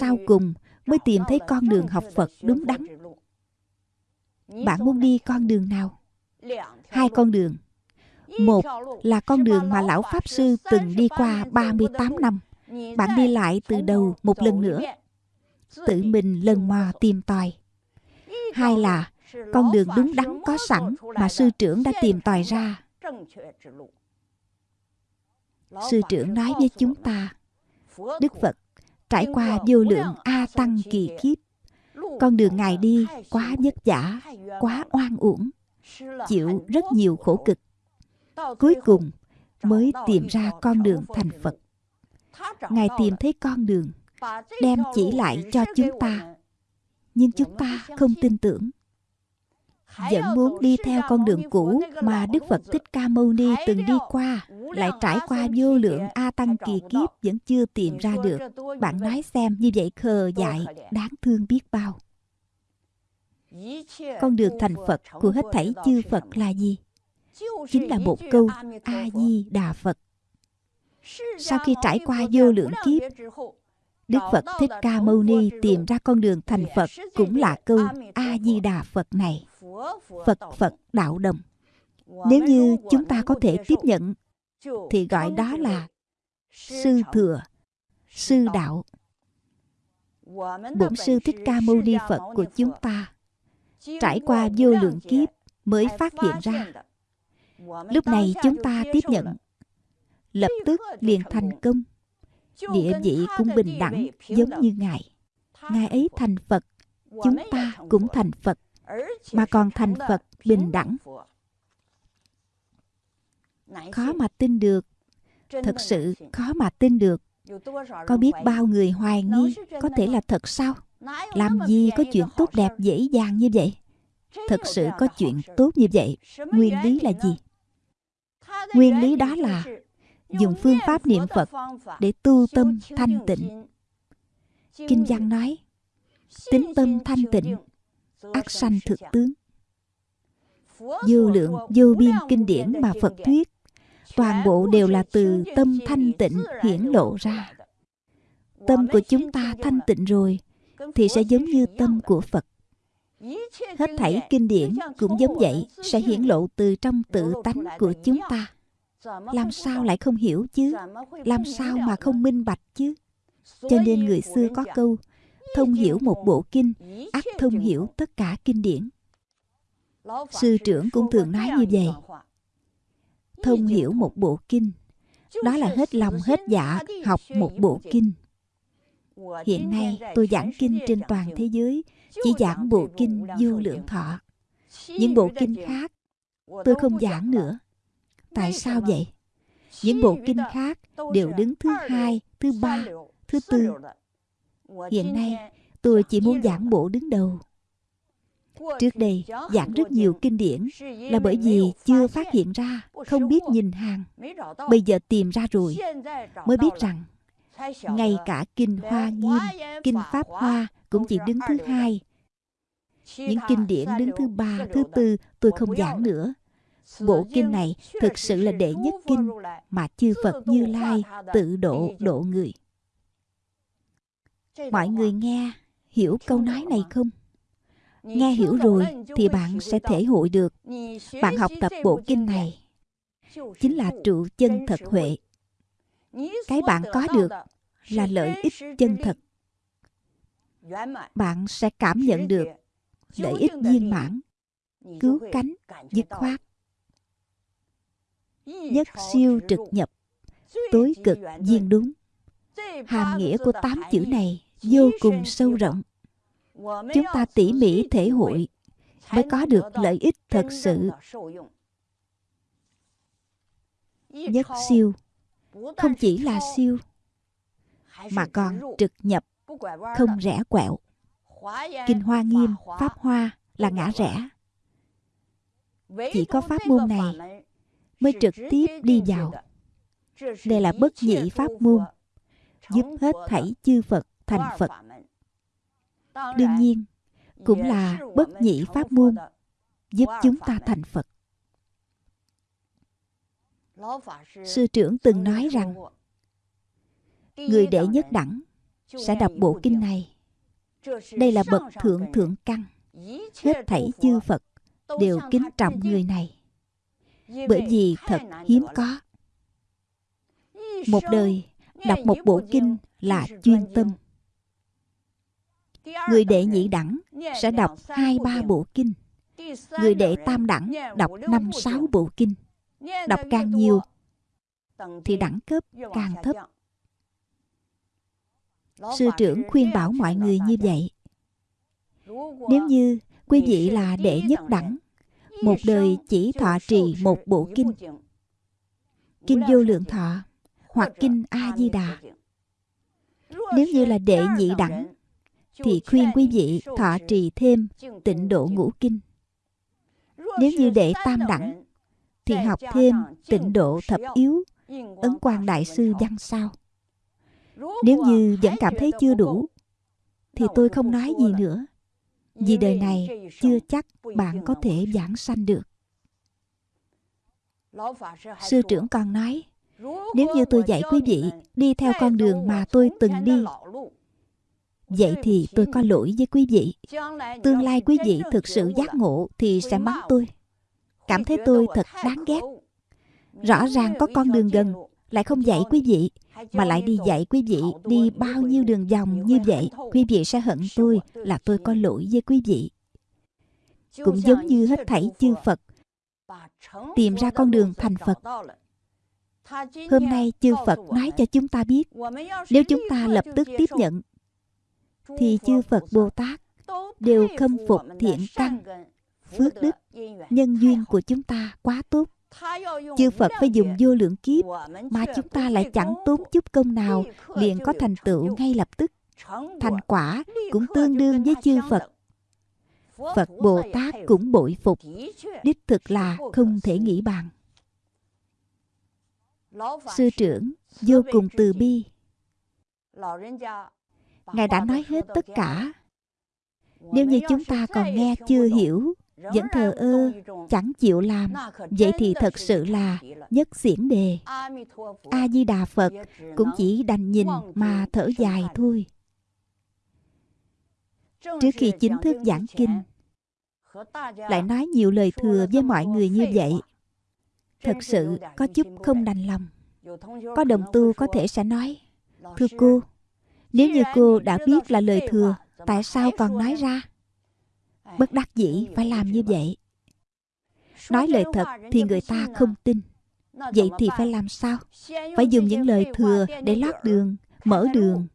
Sau cùng mới tìm thấy con đường học Phật đúng đắn. Bạn muốn đi con đường nào? Hai con đường. Một là con đường mà Lão Pháp Sư từng đi qua 38 năm. Bạn đi lại từ đầu một lần nữa. tự mình lần mò tìm tòi. Hai là con đường đúng đắn có sẵn mà sư trưởng đã tìm tòi ra. sư trưởng nói với chúng ta đức phật trải qua vô lượng a tăng kỳ kiếp con đường ngài đi quá vất vả quá oan uổng chịu rất nhiều khổ cực. Cuối cùng mới tìm ra con đường thành phật. Ngài tìm thấy con đường đem chỉ lại cho chúng ta. nhưng chúng ta không tin tưởng vẫn muốn đi theo con đường cũ mà Đức Phật Thích Ca Mâu Ni từng đi qua, lại trải qua vô lượng A Tăng kỳ kiếp vẫn chưa tìm ra được. Bạn nói xem như vậy khờ dại, đáng thương biết bao. Con đường thành Phật của hết thảy chư Phật là gì? Chính là một câu A-di-đà Phật. sau khi trải qua vô lượng kiếp Đức Phật Thích Ca Mâu Ni tìm ra con đường thành Phật cũng là câu A-di-đà Phật này. Phật Phật đạo đồng. Nếu như chúng ta có thể tiếp nhận, thì gọi đó là sư thừa, sư đạo. Bổn sư Thích Ca Mâu Ni Phật của chúng ta trải qua vô lượng kiếp mới phát hiện ra. Lúc này chúng ta tiếp nhận, lập tức liền thành công địa vị cũng bình đẳng giống như ngài. Ngài ấy thành phật. Chúng ta cũng thành phật mà còn thành phật bình đẳng. khó mà tin được. thật sự khó mà tin được. Có biết bao người hoài nghi có thể là thật sao? Làm gì có chuyện tốt đẹp dễ dàng như vậy? Thật sự có chuyện tốt như vậy? Nguyên lý là gì? Nguyên lý đó là dùng phương pháp niệm Phật để tu tâm thanh tịnh. Kinh văn nói, tính tâm thanh tịnh, ác sanh thực tướng. Vô lượng, vô biên kinh điển mà Phật thuyết, toàn bộ đều là từ tâm thanh tịnh hiển lộ ra. Tâm của chúng ta thanh tịnh rồi, thì sẽ giống như tâm của Phật. Hết thảy kinh điển cũng giống vậy, sẽ hiển lộ từ trong tự tánh của chúng ta làm sao lại không hiểu chứ? Làm sao mà không minh bạch chứ? Cho nên người xưa có câu thông hiểu một bộ kinh ắt thông hiểu tất cả kinh điển. Sư trưởng cũng thường nói như vậy. Thông hiểu một bộ kinh đó là hết lòng hết dạ học một bộ kinh. Hiện nay tôi giảng kinh trên toàn thế giới chỉ giảng bộ kinh vô lượng thọ. Những bộ kinh khác tôi không giảng nữa Tại sao vậy? Những bộ kinh khác đều đứng thứ hai, thứ ba, thứ tư. Hiện nay, tôi chỉ muốn giảng bộ đứng đầu. Trước đây, giảng rất nhiều kinh điển là bởi vì chưa phát hiện ra, không biết nhìn hàng. Bây giờ tìm ra rồi, mới biết rằng ngay cả kinh Hoa Nghiêm, kinh Pháp Hoa cũng chỉ đứng thứ hai. Những kinh điển đứng thứ ba, thứ tư tôi không giảng nữa Bộ kinh này thực sự là đệ nhất kinh mà chư Phật Như Lai tự độ độ người. Mọi người nghe hiểu câu nói này không? Nghe hiểu rồi thì bạn sẽ thể hội được. Bạn học tập bộ kinh này chính là trụ chân thật huệ. Cái bạn có được là lợi ích chân thật. Bạn sẽ cảm nhận được lợi ích viên mãn, cứu cánh, dứt khoát nhất siêu trực nhập. Tối cực viên đúng. Hàm nghĩa của tám chữ này vô cùng sâu rộng. Chúng ta tỉ mỉ thể hội mới có được lợi ích thật sự. Nhất siêu không chỉ là siêu, mà còn trực nhập, không rẽ quẹo. Kinh hoa nghiêm, pháp hoa là ngã rẽ. Chỉ có pháp môn này mới trực tiếp đi vào. Đây là bất nhị pháp môn, giúp hết thảy chư Phật thành Phật. Đương nhiên, cũng là bất nhị pháp môn, giúp chúng ta thành Phật. Sư trưởng từng nói rằng, người đệ nhất đẳng sẽ đọc bộ kinh này. Đây là bậc thượng thượng căn. Hết thảy chư Phật đều kính trọng người này bởi vì thật hiếm có. một đời đọc một bộ kinh là chuyên tâm. Người đệ nhị đẳng sẽ đọc hai ba bộ kinh. Người đệ tam đẳng đọc năm sáu bộ kinh đọc càng nhiều thì đẳng cấp càng thấp. sư trưởng khuyên bảo mọi người như vậy. Nếu như quý vị là đệ nhất đẳng một đời chỉ thọ trì một bộ kinh. Kinh vô lượng thọ hoặc kinh a di đà. Nếu như là đệ nhị đẳng, thì khuyên quý vị thọ trì thêm tịnh độ ngũ kinh. Nếu như đệ tam đẳng, thì học thêm tịnh độ thập yếu, ấn quan đại sư văn sao. Nếu như vẫn cảm thấy chưa đủ, thì tôi không nói gì nữa vì đời này chưa chắc bạn có thể giảng sanh được. Sư trưởng còn nói, Nếu như tôi dạy quý vị đi theo con đường mà tôi từng đi, Vậy thì tôi có lỗi với quý vị. Tương lai quý vị thực sự giác ngộ Thì sẽ mắng tôi. Cảm thấy tôi thật đáng ghét. Rõ ràng có con đường gần lại không dạy quý vị, Mà lại đi dạy quý vị Đi bao nhiêu đường vòng như vậy, Quý vị sẽ hận tôi Là tôi có lỗi với quý vị. Cũng giống như hết thảy chư Phật, Tìm ra con đường thành Phật. Hôm nay chư Phật nói cho chúng ta biết, Nếu chúng ta lập tức tiếp nhận, Thì chư Phật Bồ Tát Đều khâm phục thiện căn, Phước đức, Nhân duyên của chúng ta quá tốt. Chư Phật phải dùng vô lượng kiếp Mà chúng ta lại chẳng tốn chút công nào, Liền có thành tựu ngay lập tức. Thành quả cũng tương đương với chư Phật. Phật Bồ Tát cũng bội phục. Đích thực là không thể nghĩ bàn. Sư trưởng, vô cùng từ bi. Ngài đã nói hết tất cả. Nếu như chúng ta còn nghe chưa hiểu vẫn thờ ơ, Chẳng chịu làm. Vậy thì thật sự là nhất xiển đề. A-di-đà Phật Cũng chỉ đành nhìn mà thở dài thôi. Trước khi chính thức giảng kinh, Lại nói nhiều lời thừa với mọi người như vậy. Thật sự có chút không đành lòng. Có đồng tu có thể sẽ nói, Thưa cô, Nếu như cô đã biết là lời thừa, Tại sao còn nói ra? Bất đắc dĩ phải làm như vậy. Nói lời thật thì người ta không tin. Vậy thì phải làm sao? Phải dùng những lời thừa để lót đường, Mở đường.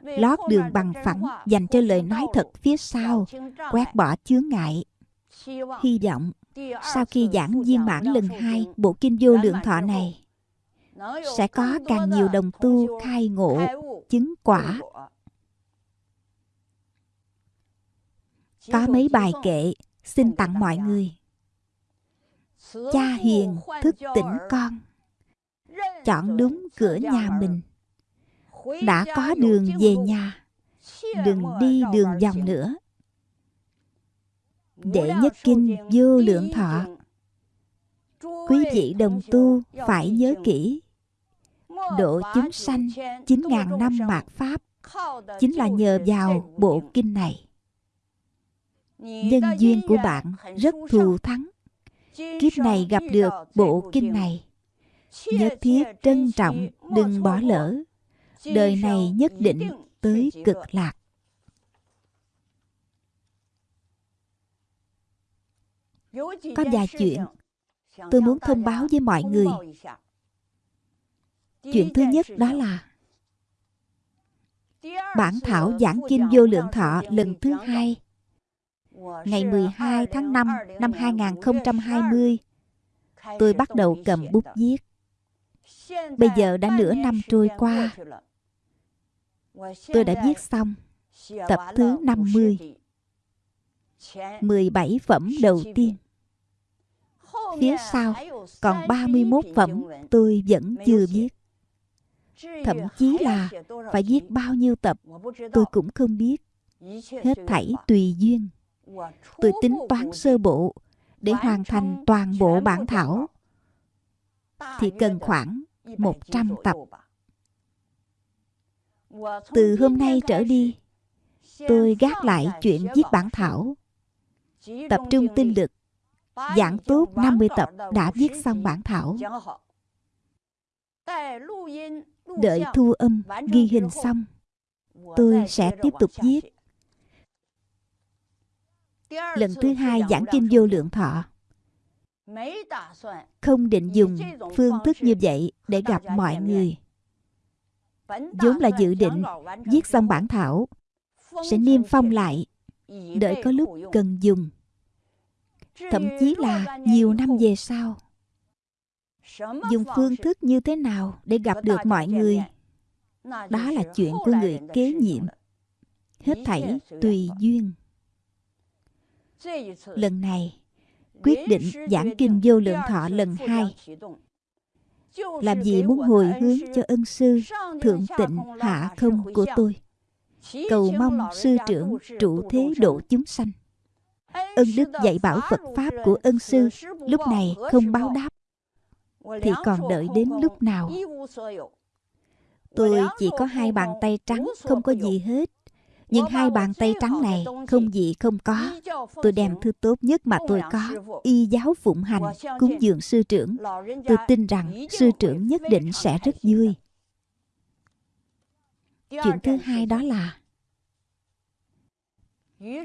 Lót đường bằng phẳng Dành cho lời nói thật phía sau, Quét bỏ chướng ngại. Hy vọng, sau khi giảng viên mãn lần hai bộ kinh vô lượng thọ này, sẽ có càng nhiều đồng tu khai ngộ, chứng quả. Có mấy bài kệ xin tặng mọi người. Cha hiền thức tỉnh con. Chọn đúng cửa nhà mình. Đã có đường về nhà đừng đi đường vòng nữa. Đệ nhất kinh vô lượng thọ. Quý vị đồng tu phải nhớ kỹ Độ chúng sanh 9.000 năm mạt Pháp. Chính là nhờ vào bộ kinh này Nhân duyên của bạn rất thù thắng. Kiếp này gặp được bộ kinh này. Nhất thiết trân trọng Đừng bỏ lỡ. Đời này nhất định tới cực lạc. Có vài chuyện tôi muốn thông báo với mọi người. Chuyện thứ nhất đó là Bản thảo giảng kinh vô lượng thọ lần thứ hai Ngày 12 tháng 5 năm 2020 Tôi bắt đầu cầm bút viết. Bây giờ đã nửa năm trôi qua. Tôi đã viết xong Tập thứ 50 17 phẩm đầu tiên. Phía sau còn 31 phẩm tôi vẫn chưa viết. Thậm chí là phải viết bao nhiêu tập tôi cũng không biết. Hết thảy tùy duyên. Tôi tính toán sơ bộ để hoàn thành toàn bộ bản thảo. thì cần khoảng 100 tập. Từ hôm nay trở đi, tôi gác lại chuyện viết bản thảo, tập trung tinh lực Giảng tốt 50 tập đã viết xong bản thảo. Đợi thu âm, ghi hình xong, tôi sẽ tiếp tục viết. Lần thứ hai giảng kinh vô lượng thọ. Không định dùng phương thức như vậy để gặp mọi người. vốn là dự định viết xong bản thảo sẽ niêm phong lại đợi có lúc cần dùng. Thậm chí là nhiều năm về sau. dùng phương thức như thế nào để gặp được mọi người? đó là chuyện của người kế nhiệm. Hết thảy tùy duyên lần này quyết định giảng kinh vô lượng thọ lần hai làm gì muốn hồi hướng cho ân sư thượng tịnh hạ không của tôi cầu mong sư trưởng trụ thế độ chúng sanh ân đức dạy bảo Phật Pháp của ân sư lúc này không báo đáp. thì còn đợi đến lúc nào tôi chỉ có hai bàn tay trắng không có gì hết nhưng hai bàn tay trắng này không gì không có. Tôi đem thứ tốt nhất mà tôi có. Y giáo phụng hành, cúng dường sư trưởng. Tôi tin rằng sư trưởng nhất định sẽ rất vui. Chuyện thứ hai đó là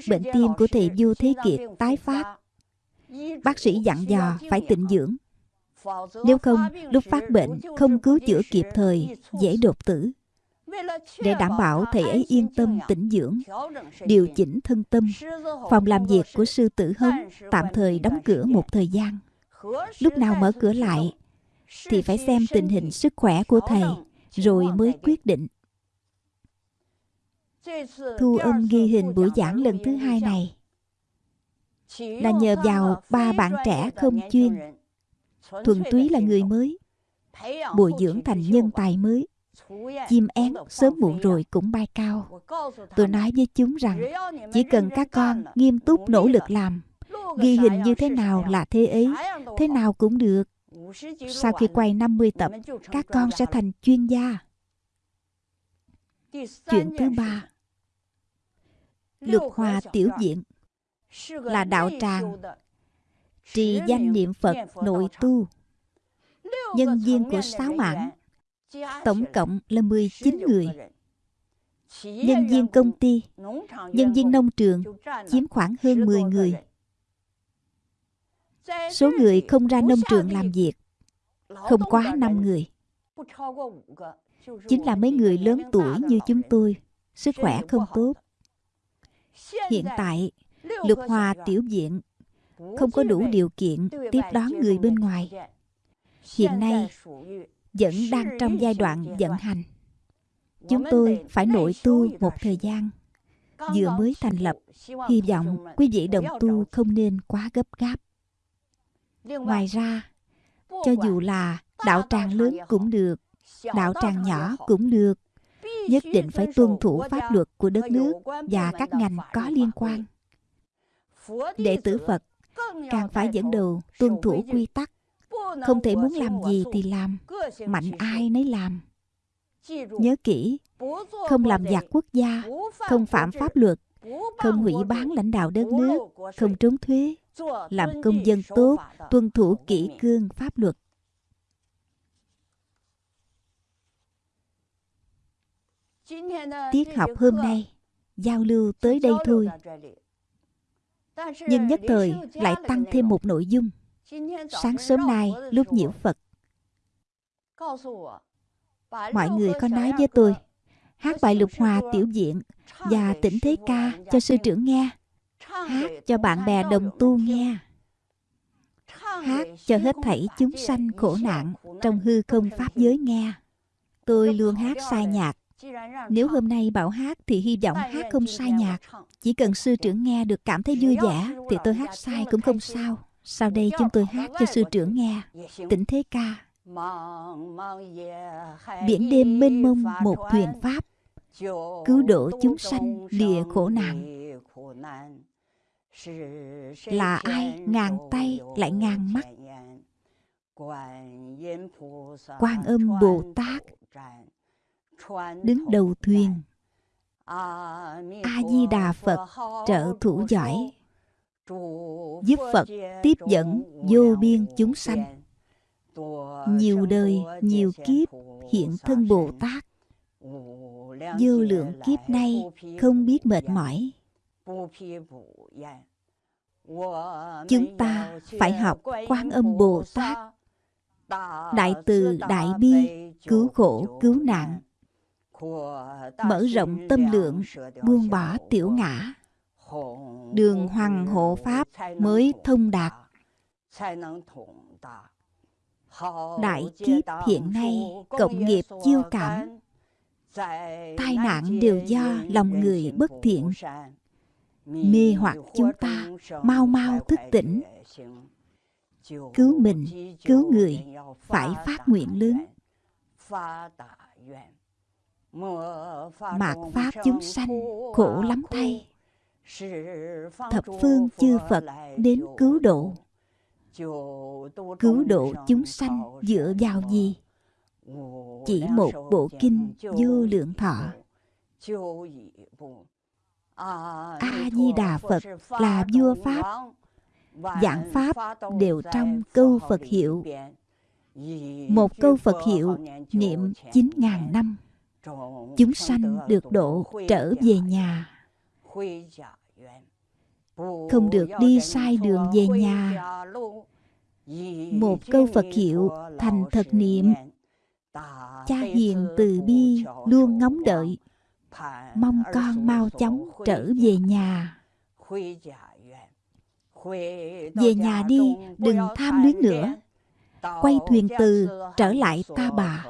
bệnh tim của thầy du thế kiệt tái phát. Bác sĩ dặn dò phải tịnh dưỡng. Nếu không, lúc phát bệnh, không cứu chữa kịp thời, dễ đột tử để đảm bảo thầy ấy yên tâm, tĩnh dưỡng, điều chỉnh thân tâm, phòng làm việc của sư tử hống tạm thời đóng cửa một thời gian. Lúc nào mở cửa lại, thì phải xem tình hình sức khỏe của thầy, rồi mới quyết định. Thu âm ghi hình buổi giảng lần thứ hai này. Là nhờ vào ba bạn trẻ không chuyên. Thuần túy là người mới, bồi dưỡng thành nhân tài mới chim én sớm muộn rồi cũng bay cao. Tôi nói với chúng rằng chỉ cần các con nghiêm túc nỗ lực làm ghi hình như thế nào là thế ấy thế nào cũng được. Sau khi quay 50 tập các con sẽ thành chuyên gia. Chuyện thứ ba. Lục hòa tiểu diện là đạo tràng trì danh niệm phật nội tu. nhân viên của sáu mảng tổng cộng là 19 người. nhân viên công ty nhân viên nông trường chiếm khoảng hơn 10 người. số người không ra nông trường làm việc. Không quá 5 người. Chính là mấy người lớn tuổi như chúng tôi. Sức khỏe không tốt. Hiện tại lục hòa tiểu viện không có đủ điều kiện tiếp đón người bên ngoài. hiện nay vẫn đang trong giai đoạn vận hành. Chúng tôi phải nội tu một thời gian vừa mới thành lập. hy vọng quý vị đồng tu không nên quá gấp gáp. Ngoài ra cho dù là đạo tràng lớn cũng được đạo tràng nhỏ cũng được. Nhất định phải tuân thủ pháp luật của đất nước và các ngành có liên quan. Đệ tử phật càng phải dẫn đầu tuân thủ quy tắc không thể muốn làm gì thì làm mạnh ai nấy làm. nhớ kỹ không làm giặc quốc gia không phạm pháp luật không hủy bán lãnh đạo đất nước không trốn thuế làm công dân tốt tuân thủ kỷ cương pháp luật. Tiết học hôm nay giao lưu tới đây thôi. nhưng nhất thời lại tăng thêm một nội dung sáng sớm nay lúc nhiễu phật mọi người có nói với tôi hát bài lục hòa tiểu diện và tỉnh thế ca cho sư trưởng nghe hát cho bạn bè đồng tu nghe hát cho hết thảy chúng sanh khổ nạn trong hư không pháp giới nghe tôi luôn hát sai nhạc nếu hôm nay bảo hát thì hy vọng hát không sai nhạc chỉ cần。sư trưởng nghe được cảm thấy vui vẻ thì tôi hát sai cũng không sao sau đây chúng tôi hát cho sư trưởng nghe. Tỉnh thế ca. Biển đêm mênh mông một thuyền pháp. Cứu độ chúng sanh lìa khổ nạn. Là ai ngàn tay lại ngàn mắt? Quan âm bồ tát đứng đầu thuyền. A di đà phật trợ thủ giỏi giúp phật tiếp dẫn vô biên chúng sanh. nhiều đời nhiều kiếp hiện thân bồ tát. Vô lượng kiếp nay không biết mệt mỏi. Chúng ta phải học quan âm bồ tát. Đại từ đại bi cứu khổ cứu nạn. Mở rộng tâm lượng buông bỏ tiểu ngã đường hoàng hộ pháp mới thông đạt. Đại kiếp hiện nay, cộng nghiệp chiêu cảm. Tai nạn đều do lòng người bất thiện. Mê hoặc chúng ta, mau mau thức tỉnh. Cứu mình, cứu người, phải phát nguyện lớn. Mạt pháp chúng sanh, khổ lắm thay thập phương chư phật đến cứu độ. Cứu độ chúng sanh dựa vào gì? Chỉ một bộ kinh vô lượng thọ. a di đà phật là vua pháp. Giảng pháp đều trong câu phật hiệu. Một câu phật hiệu niệm chín ngàn năm. Chúng sanh được độ trở về nhà không được đi sai đường về nhà. một câu phật hiệu thành thật niệm. cha hiền từ bi luôn ngóng đợi. mong con mau chóng trở về nhà. Về nhà đi đừng tham luyến nữa. quay thuyền từ trở lại ta bà.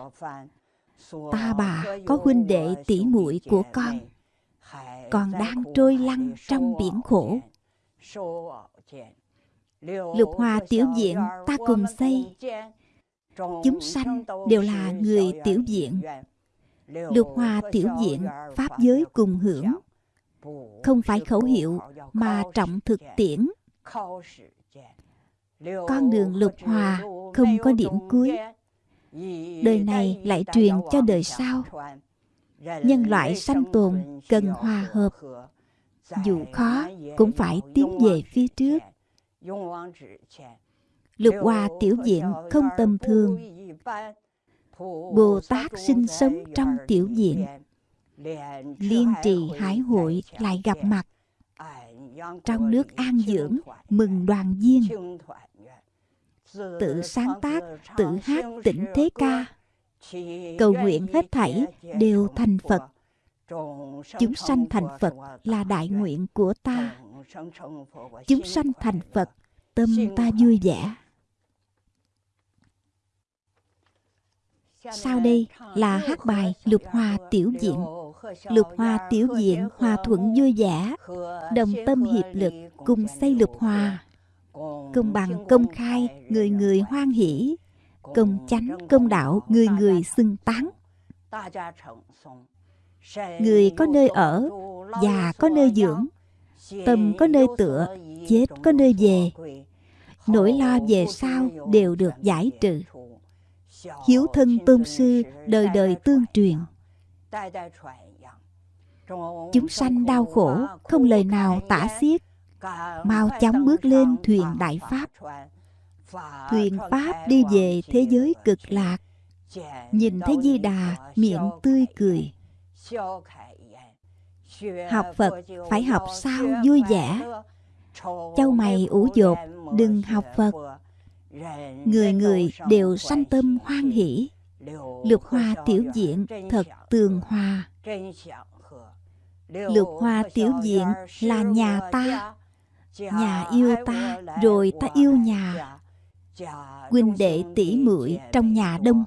ta bà có huynh đệ tỷ muội của con còn đang trôi lăn trong biển khổ. Lục hòa tiểu viện ta cùng xây. Chúng sanh đều là người tiểu viện. Lục hòa tiểu viện pháp giới cùng hưởng. Không phải khẩu hiệu mà trọng thực tiễn. Con đường lục hòa không có điểm cuối. Đời này lại truyền cho đời sau nhân loại sanh tồn cần hòa hợp. Dù khó, cũng phải tiến về phía trước. Lục hòa tiểu diện không tầm thường. Bồ tát sinh sống trong tiểu diện liên trì hải hội lại gặp mặt. Trong nước an dưỡng, mừng đoàn viên. Tự sáng tác, tự hát tỉnh thế ca cầu nguyện hết thảy đều thành phật. Chúng sanh thành phật là đại nguyện của ta. Chúng sanh thành phật, tâm ta vui vẻ. Sau đây là hát bài lục hòa tiểu diện. Lục hòa tiểu diện, hòa thuận vui vẻ. Đồng tâm hiệp lực cùng xây lục hòa. Công bằng, công khai, người người hoan hỷ công chánh, công đạo người người xưng tán. Người có nơi ở già có nơi dưỡng. Tâm có nơi tựa, chết có nơi về. Nỗi lo về sau đều được giải trừ. Hiếu thân tôn sư đời đời tương truyền. Chúng sanh đau khổ, không lời nào tả xiết. Mau chóng bước lên thuyền đại pháp thuyền pháp đi về thế giới cực lạc. Nhìn thấy di đà miệng tươi cười. Học phật phải học sao vui vẻ? Châu mày ủ dột đừng học phật. Người người đều sanh tâm hoan hỷ. Lục hoa tiểu diện thật tường hòa. Lục hoa tiểu diện là nhà ta. Nhà yêu ta rồi ta yêu nhà huynh đệ tỷ muội trong nhà đông.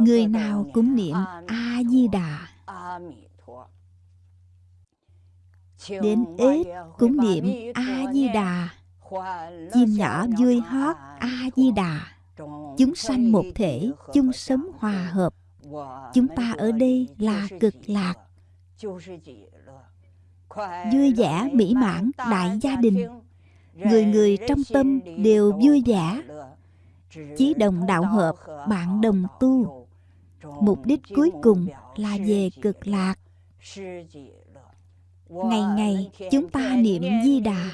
Người nào cũng niệm a di đà đến ếch cũng niệm a di đà chim nhỏ vui hót a di đà chúng sanh một thể chung sống hòa hợp. Chúng ta ở đây là cực lạc. Vui vẻ mỹ mãn đại gia đình người người trong tâm đều vui vẻ. Chí đồng đạo hợp, bạn đồng tu. Mục đích cuối cùng là về cực lạc. Ngày ngày chúng ta niệm di đà.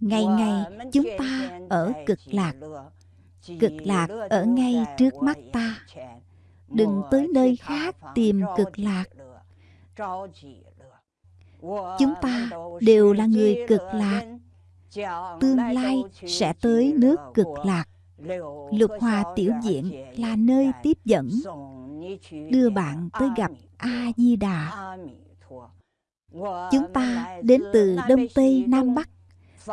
Ngày ngày chúng ta ở cực lạc. Cực lạc ở ngay trước mắt ta. Đừng tới nơi khác tìm cực lạc. Chúng ta đều là người cực lạc tương lai sẽ tới nước cực lạc. Lục hòa tiểu diện là nơi tiếp dẫn. Đưa bạn tới gặp a di đà chúng ta đến từ đông tây nam bắc.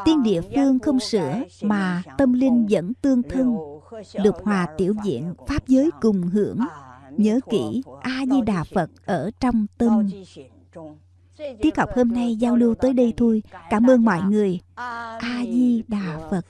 Tiên địa phương không sửa mà tâm linh vẫn tương thân. Lục hòa tiểu diện pháp giới cùng hưởng. Nhớ kỹ a di đà phật ở trong tâm tiết học hôm nay giao lưu tới đây thôi. Cảm ơn mọi người. A di đà phật.